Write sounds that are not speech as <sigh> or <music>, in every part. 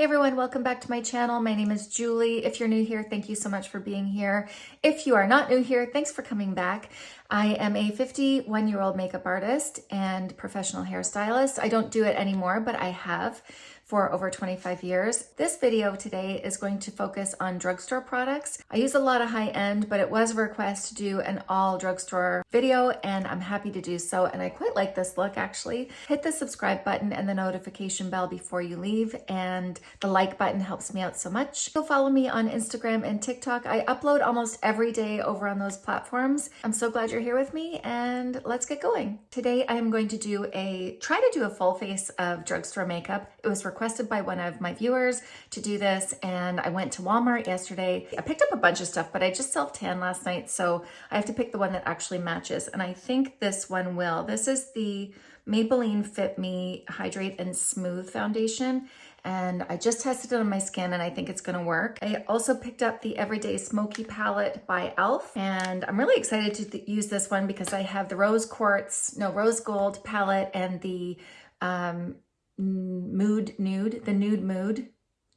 Hey everyone, welcome back to my channel. My name is Julie. If you're new here, thank you so much for being here. If you are not new here, thanks for coming back. I am a 51 year old makeup artist and professional hairstylist. I don't do it anymore, but I have for over 25 years. This video today is going to focus on drugstore products. I use a lot of high end, but it was a request to do an all drugstore video and I'm happy to do so. And I quite like this look actually. Hit the subscribe button and the notification bell before you leave. And the like button helps me out so much. You'll follow me on Instagram and TikTok. I upload almost every day over on those platforms. I'm so glad you're here with me and let's get going. Today I am going to do a, try to do a full face of drugstore makeup. It was requested requested by one of my viewers to do this and I went to Walmart yesterday. I picked up a bunch of stuff, but I just self-tan last night, so I have to pick the one that actually matches. And I think this one will. This is the Maybelline Fit Me Hydrate and Smooth Foundation and I just tested it on my skin and I think it's gonna work. I also picked up the Everyday Smoky Palette by e.l.f. and I'm really excited to th use this one because I have the Rose Quartz, no, Rose Gold palette and the um, mood nude, the nude mood,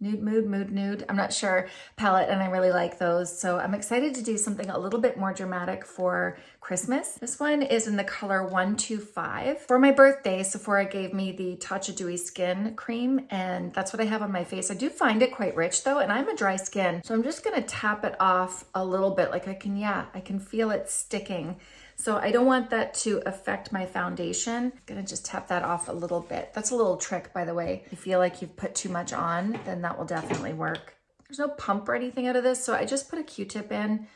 nude mood, mood nude, I'm not sure, palette, and I really like those. So I'm excited to do something a little bit more dramatic for Christmas. This one is in the color 125. For my birthday, Sephora gave me the Tatcha Dewy Skin Cream, and that's what I have on my face. I do find it quite rich though, and I'm a dry skin, so I'm just gonna tap it off a little bit. Like I can, yeah, I can feel it sticking. So I don't want that to affect my foundation. I'm gonna just tap that off a little bit. That's a little trick, by the way. If you feel like you've put too much on, then that will definitely work. There's no pump or anything out of this, so I just put a Q-tip in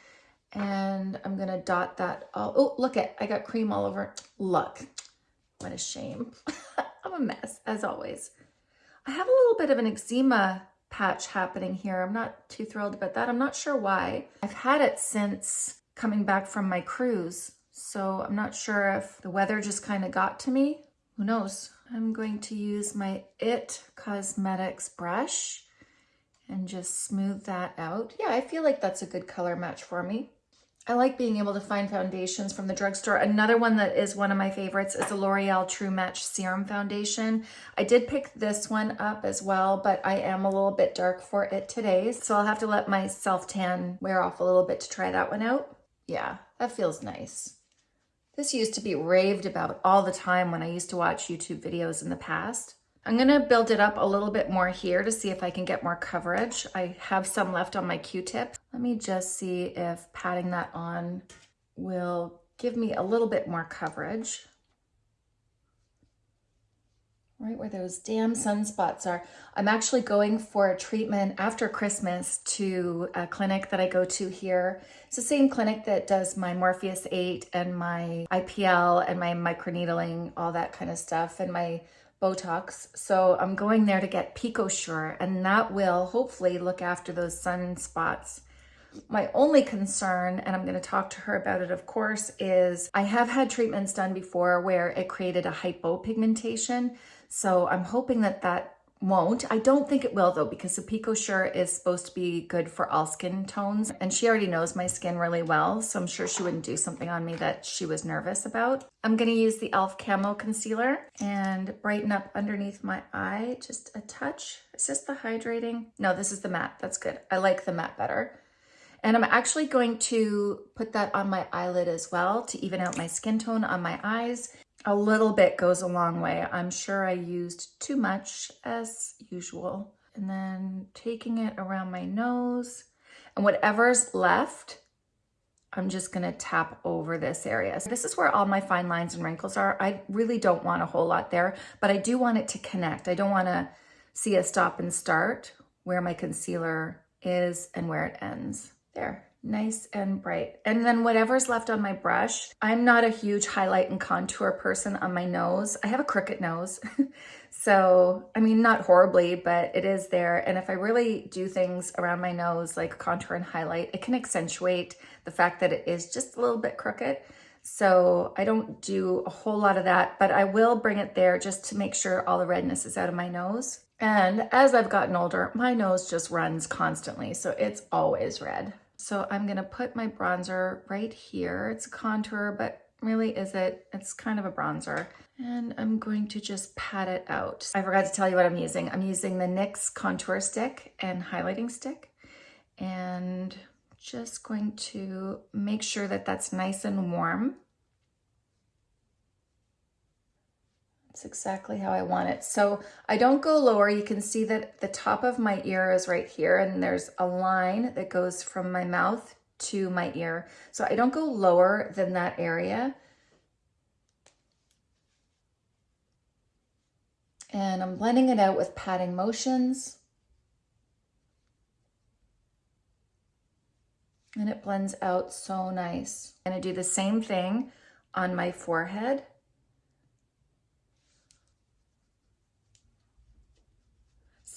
and I'm gonna dot that all. Oh, look at, I got cream all over. Look, what a shame. <laughs> I'm a mess, as always. I have a little bit of an eczema patch happening here. I'm not too thrilled about that. I'm not sure why. I've had it since coming back from my cruise. So I'm not sure if the weather just kind of got to me. Who knows? I'm going to use my IT Cosmetics brush and just smooth that out. Yeah, I feel like that's a good color match for me. I like being able to find foundations from the drugstore. Another one that is one of my favorites is the L'Oreal True Match Serum Foundation. I did pick this one up as well, but I am a little bit dark for it today. So I'll have to let my self-tan wear off a little bit to try that one out. Yeah, that feels nice. This used to be raved about all the time when I used to watch YouTube videos in the past. I'm gonna build it up a little bit more here to see if I can get more coverage. I have some left on my Q-tip. Let me just see if patting that on will give me a little bit more coverage right where those damn sunspots are. I'm actually going for a treatment after Christmas to a clinic that I go to here. It's the same clinic that does my Morpheus 8 and my IPL and my microneedling, all that kind of stuff, and my Botox. So I'm going there to get PicoSure, and that will hopefully look after those sunspots. My only concern, and I'm going to talk to her about it, of course, is I have had treatments done before where it created a hypopigmentation. So I'm hoping that that won't. I don't think it will though because the PicoSure is supposed to be good for all skin tones and she already knows my skin really well so I'm sure she wouldn't do something on me that she was nervous about. I'm going to use the e.l.f. Camo Concealer and brighten up underneath my eye just a touch. Is this the hydrating? No, this is the matte. That's good. I like the matte better. And I'm actually going to put that on my eyelid as well to even out my skin tone on my eyes a little bit goes a long way. I'm sure I used too much as usual. And then taking it around my nose and whatever's left, I'm just gonna tap over this area. So this is where all my fine lines and wrinkles are. I really don't want a whole lot there, but I do want it to connect. I don't wanna see a stop and start where my concealer is and where it ends. There nice and bright. And then whatever's left on my brush, I'm not a huge highlight and contour person on my nose. I have a crooked nose. <laughs> so, I mean, not horribly, but it is there. And if I really do things around my nose, like contour and highlight, it can accentuate the fact that it is just a little bit crooked. So I don't do a whole lot of that, but I will bring it there just to make sure all the redness is out of my nose. And as I've gotten older, my nose just runs constantly, so it's always red. So I'm gonna put my bronzer right here. It's a contour, but really is it. It's kind of a bronzer. And I'm going to just pat it out. I forgot to tell you what I'm using. I'm using the NYX contour stick and highlighting stick. And just going to make sure that that's nice and warm. It's exactly how I want it. So I don't go lower. You can see that the top of my ear is right here and there's a line that goes from my mouth to my ear. So I don't go lower than that area. And I'm blending it out with patting motions. And it blends out so nice. I'm gonna do the same thing on my forehead.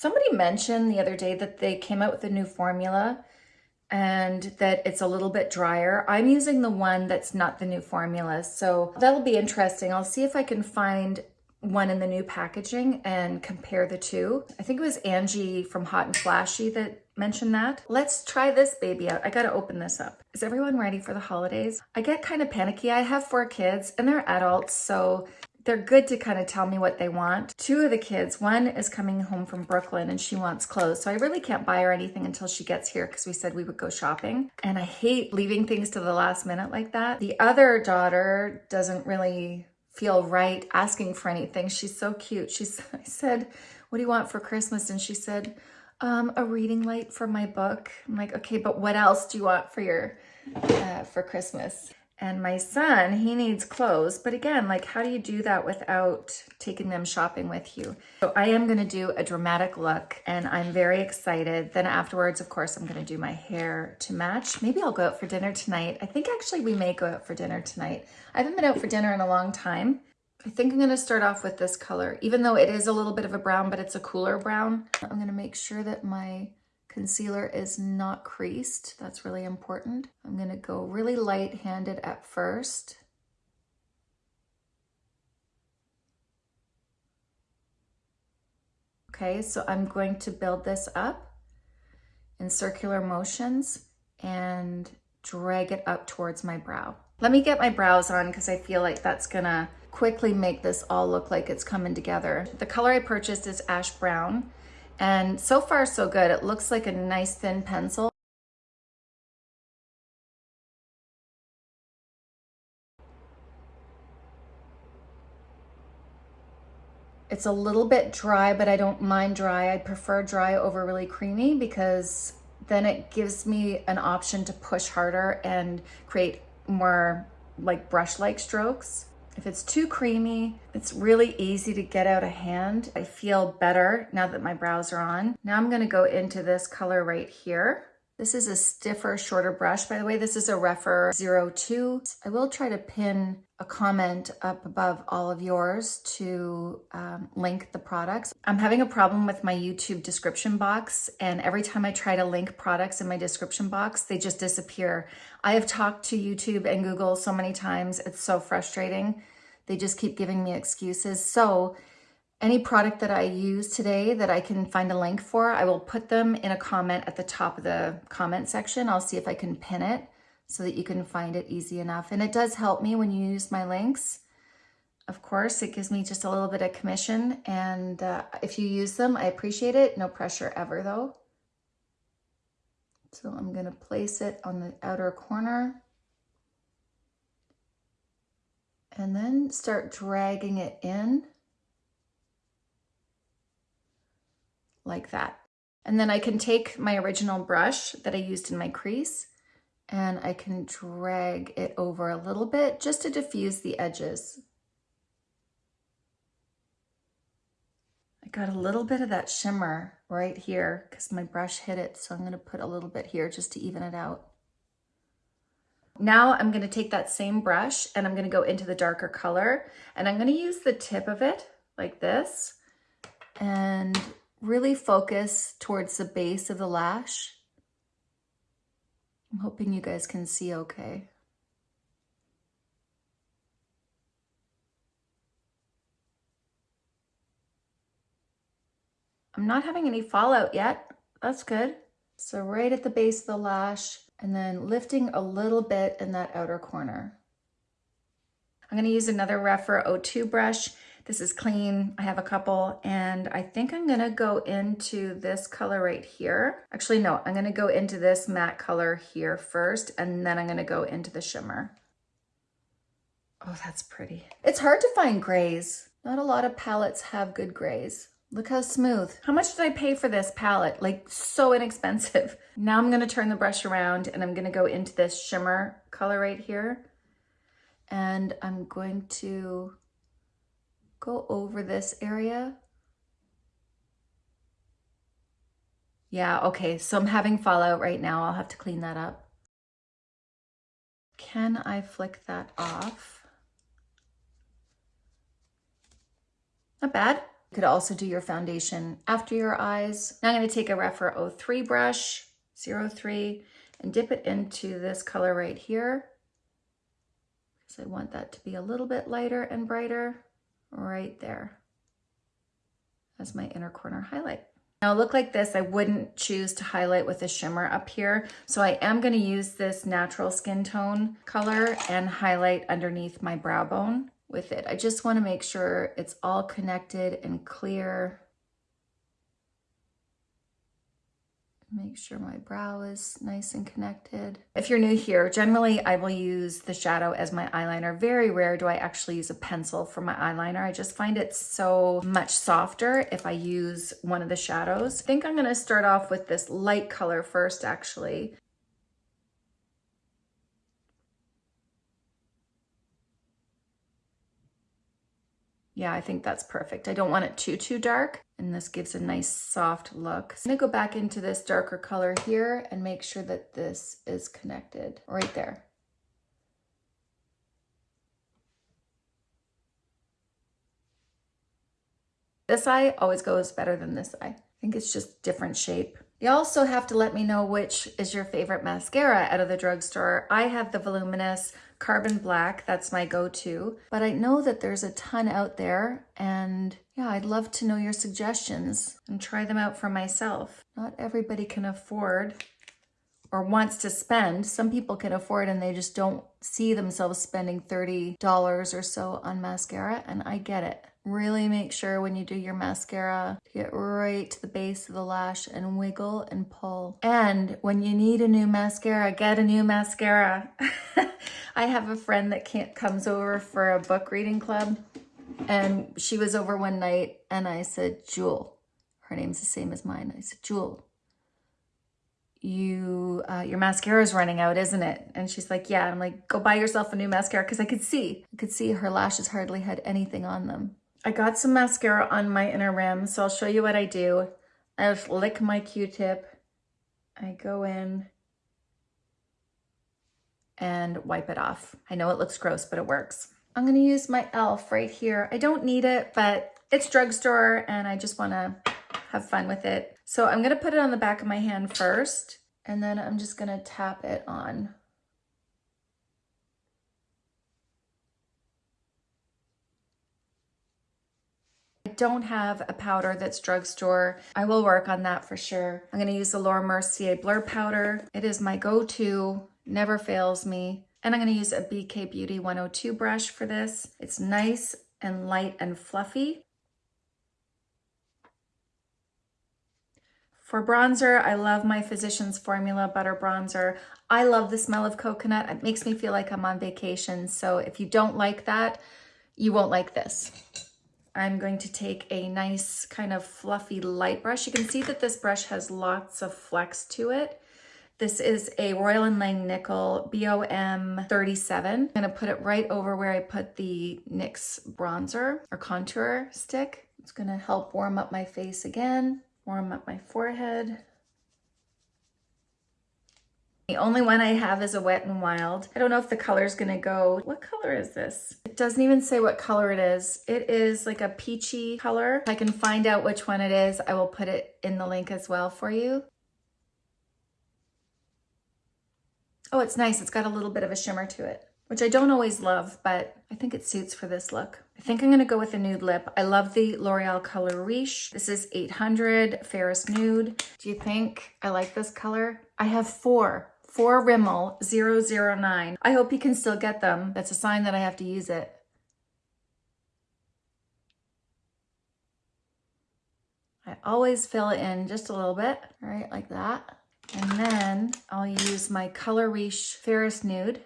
Somebody mentioned the other day that they came out with a new formula and that it's a little bit drier. I'm using the one that's not the new formula, so that'll be interesting. I'll see if I can find one in the new packaging and compare the two. I think it was Angie from Hot and Flashy that mentioned that. Let's try this baby out. I gotta open this up. Is everyone ready for the holidays? I get kind of panicky. I have four kids and they're adults, so they're good to kind of tell me what they want. Two of the kids, one is coming home from Brooklyn and she wants clothes. So I really can't buy her anything until she gets here because we said we would go shopping. And I hate leaving things to the last minute like that. The other daughter doesn't really feel right asking for anything. She's so cute. She's, <laughs> I said, what do you want for Christmas? And she said, um, a reading light for my book. I'm like, okay, but what else do you want for your, uh, for Christmas? And my son, he needs clothes. But again, like how do you do that without taking them shopping with you? So I am gonna do a dramatic look and I'm very excited. Then afterwards, of course, I'm gonna do my hair to match. Maybe I'll go out for dinner tonight. I think actually we may go out for dinner tonight. I haven't been out for dinner in a long time. I think I'm gonna start off with this color, even though it is a little bit of a brown, but it's a cooler brown. I'm gonna make sure that my Concealer is not creased. That's really important. I'm going to go really light-handed at first. Okay, so I'm going to build this up in circular motions and drag it up towards my brow. Let me get my brows on because I feel like that's gonna quickly make this all look like it's coming together. The color I purchased is ash brown. And so far, so good. It looks like a nice thin pencil. It's a little bit dry, but I don't mind dry. I prefer dry over really creamy because then it gives me an option to push harder and create more like brush-like strokes. If it's too creamy, it's really easy to get out of hand. I feel better now that my brows are on. Now I'm gonna go into this color right here. This is a stiffer, shorter brush. By the way, this is a Rephr 02. I will try to pin a comment up above all of yours to um, link the products. I'm having a problem with my YouTube description box and every time I try to link products in my description box, they just disappear. I have talked to YouTube and Google so many times, it's so frustrating. They just keep giving me excuses. So any product that I use today that I can find a link for, I will put them in a comment at the top of the comment section. I'll see if I can pin it so that you can find it easy enough. And it does help me when you use my links. Of course, it gives me just a little bit of commission. And uh, if you use them, I appreciate it. No pressure ever though. So I'm gonna place it on the outer corner. And then start dragging it in. Like that. And then I can take my original brush that I used in my crease and I can drag it over a little bit just to diffuse the edges. I got a little bit of that shimmer right here because my brush hit it. So I'm gonna put a little bit here just to even it out. Now I'm gonna take that same brush and I'm gonna go into the darker color and I'm gonna use the tip of it like this and really focus towards the base of the lash. I'm hoping you guys can see okay. I'm not having any fallout yet. That's good. So right at the base of the lash and then lifting a little bit in that outer corner. I'm gonna use another Rephr 02 brush. This is clean, I have a couple, and I think I'm gonna go into this color right here. Actually, no, I'm gonna go into this matte color here first, and then I'm gonna go into the shimmer. Oh, that's pretty. It's hard to find grays. Not a lot of palettes have good grays. Look how smooth. How much did I pay for this palette? Like so inexpensive. <laughs> Now I'm gonna turn the brush around and I'm gonna go into this shimmer color right here. And I'm going to go over this area. Yeah, okay, so I'm having fallout right now. I'll have to clean that up. Can I flick that off? Not bad. You could also do your foundation after your eyes. Now I'm going to take a Rephr 03 brush, 03, and dip it into this color right here. Because I want that to be a little bit lighter and brighter right there as my inner corner highlight. Now look like this, I wouldn't choose to highlight with a shimmer up here. So I am gonna use this natural skin tone color and highlight underneath my brow bone with it. I just wanna make sure it's all connected and clear Make sure my brow is nice and connected. If you're new here, generally I will use the shadow as my eyeliner. Very rare do I actually use a pencil for my eyeliner. I just find it so much softer if I use one of the shadows. I think I'm gonna start off with this light color first actually. Yeah, I think that's perfect. I don't want it too, too dark. And this gives a nice soft look. So I'm gonna go back into this darker color here and make sure that this is connected right there. This eye always goes better than this eye. I think it's just different shape. You also have to let me know which is your favorite mascara out of the drugstore. I have the Voluminous Carbon Black, that's my go-to, but I know that there's a ton out there and yeah, I'd love to know your suggestions and try them out for myself. Not everybody can afford or wants to spend. Some people can afford and they just don't see themselves spending $30 or so on mascara and I get it. Really make sure when you do your mascara to get right to the base of the lash and wiggle and pull. And when you need a new mascara, get a new mascara. <laughs> I have a friend that can't, comes over for a book reading club and she was over one night and I said, Jewel, her name's the same as mine. I said, Jewel, you uh, your mascara is running out, isn't it? And she's like, yeah. I'm like, go buy yourself a new mascara because I could see, I could see her lashes hardly had anything on them. I got some mascara on my inner rim, so I'll show you what I do. I just lick my Q-tip. I go in and wipe it off. I know it looks gross, but it works. I'm gonna use my e.l.f. right here. I don't need it, but it's drugstore and I just wanna have fun with it. So I'm gonna put it on the back of my hand first, and then I'm just gonna tap it on. Don't have a powder that's drugstore. I will work on that for sure. I'm gonna use the Laura Mercier Blur Powder. It is my go-to, never fails me. And I'm gonna use a BK Beauty 102 brush for this. It's nice and light and fluffy. For bronzer, I love my Physicians Formula Butter Bronzer. I love the smell of coconut. It makes me feel like I'm on vacation. So if you don't like that, you won't like this. I'm going to take a nice kind of fluffy light brush. You can see that this brush has lots of flex to it. This is a Royal & Langnickel BOM 37. I'm gonna put it right over where I put the NYX bronzer or contour stick. It's gonna help warm up my face again, warm up my forehead. The only one I have is a Wet n Wild. I don't know if the color is gonna go. What color is this? It doesn't even say what color it is. It is like a peachy color. If I can find out which one it is, I will put it in the link as well for you. Oh, it's nice. It's got a little bit of a shimmer to it, which I don't always love, but I think it suits for this look. I think I'm to go with a nude lip. I love the L'Oreal Color Riche. This is 800 Fairest Nude. Do you think I like this color? I have four, for Rimmel 009. I hope you can still get them. That's a sign that I have to use it. I always fill it in just a little bit, right, like that. And then I'll use my Color Riche Fairest Nude.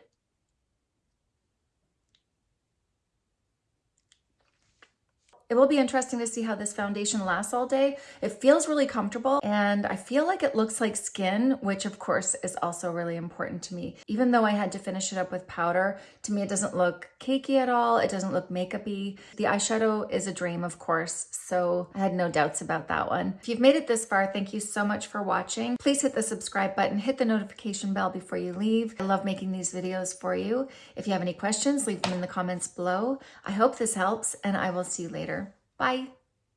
It will be interesting to see how this foundation lasts all day. It feels really comfortable and I feel like it looks like skin, which of course is also really important to me. Even though I had to finish it up with powder, to me it doesn't look cakey at all. It doesn't look makeup-y. The eyeshadow is a dream, of course, so I had no doubts about that one. If you've made it this far, thank you so much for watching. Please hit the subscribe button, hit the notification bell before you leave. I love making these videos for you. If you have any questions, leave them in the comments below. I hope this helps and I will see you later. Bye.